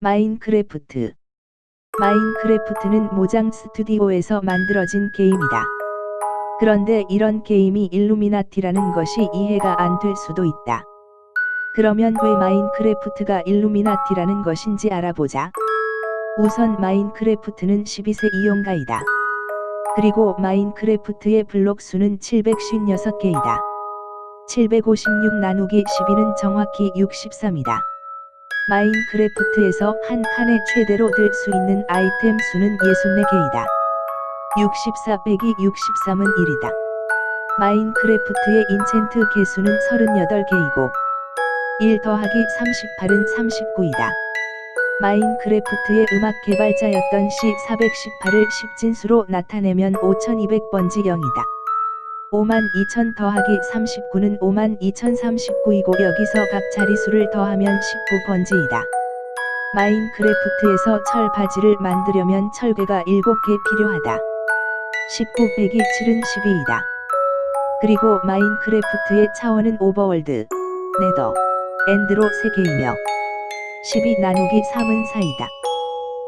마인크래프트 마인크래프트는 모장 스튜디오에서 만들어진 게임이다. 그런데 이런 게임이 일루미나티라는 것이 이해가 안 될 수도 있다. 그러면 왜 마인크래프트가 일루미나티라는 것인지 알아보자. 우선 마인크래프트는 12세 이용가이다. 그리고 마인크래프트의 블록 수는 756개이다. 756 나누기 12는 정확히 63이다. 마인크래프트에서 한 칸에 최대로 들 수 있는 아이템 수는 64개이다. 64 빼기 63은 1이다. 마인크래프트의 인챈트 개수는 38개이고 1 더하기 38은 39이다. 마인크래프트의 음악 개발자였던 C418을 10진수로 나타내면 5200번지 0이다. 52,000 더하기 39는 52,039이고 여기서 각 자리수를 더하면 19번지이다. 마인크래프트에서 철 바지를 만들려면 철괴가 7개 필요하다. 19 빼기 7은 12이다. 그리고 마인크래프트의 차원은 오버월드, 네더, 엔드로 3개이며 12 나누기 3은 4이다.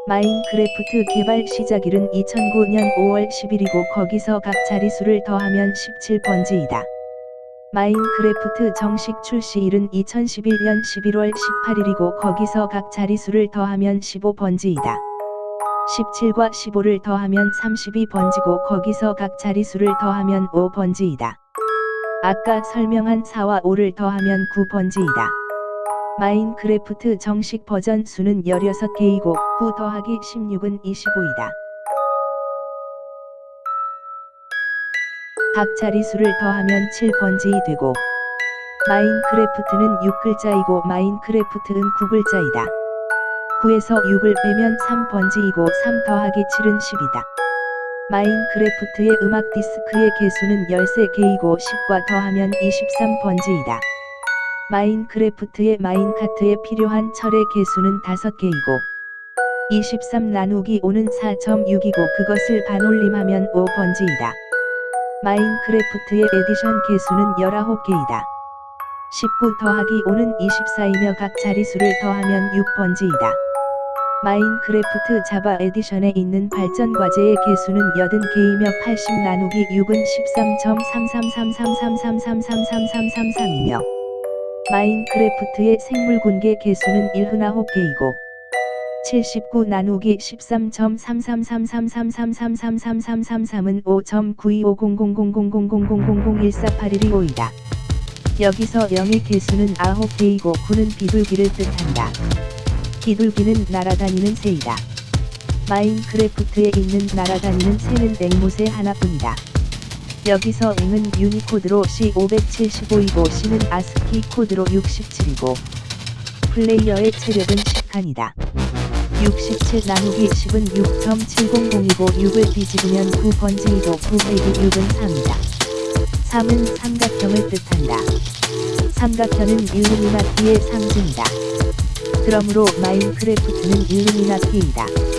마인크래프트 개발 시작일은 2009년 5월 10일이고 거기서 각 자리수를 더하면 17번지이다. 마인크래프트 정식 출시일은 2011년 11월 18일이고 거기서 각 자리수를 더하면 15번지이다. 17과 15를 더하면 32번지고 거기서 각 자리수를 더하면 5번지이다. 아까 설명한 4와 5를 더하면 9번지이다. 마인크래프트 정식 버전 수는 16개이고 9 더하기 16은 25이다. 각 자리수를 더하면 7번지 되고 마인크래프트는 6글자이고 마인크래프트는 9글자이다. 9에서 6을 빼면 3번지이고 3 더하기 7은 10이다. 마인크래프트의 음악 디스크의 개수는 13개이고 10과 더하면 23번지이다. 마인크래프트의 마인카트에 필요한 철의 개수는 5개이고 23 나누기 5는 4.6이고 그것을 반올림하면 5번지이다. 마인크래프트의 에디션 개수는 19개이다. 19 더하기 5는 24이며 각 자리수를 더하면 6번지이다. 마인크래프트 자바 에디션에 있는 발전 과제의 개수는 80개이며 80 나누기 6은 13.333333333333이며 마인크래프트의 생물 군계 개수는 79개이고 79 나누기 13.333333333333은 5.925000000000148125이다. 여기서 0의 개수는 9개이고 9는 비둘기를 뜻한다. 비둘기는 날아다니는 새이다. 마인크래프트에 있는 날아다니는 새는 앵무새 하나뿐이다. 여기서 앵은 유니코드로 C575이고 C는 아스키 코드로 67이고 플레이어의 체력은 10칸이다. 67 나누기 10은 6.700이고 6을 뒤집으면 9번지이고 9 빼기 6은 3이다. 3은 삼각형을 뜻한다. 삼각형은 일루미나티의 상징이다. 그러므로 마인크래프트는 일루미나티이다.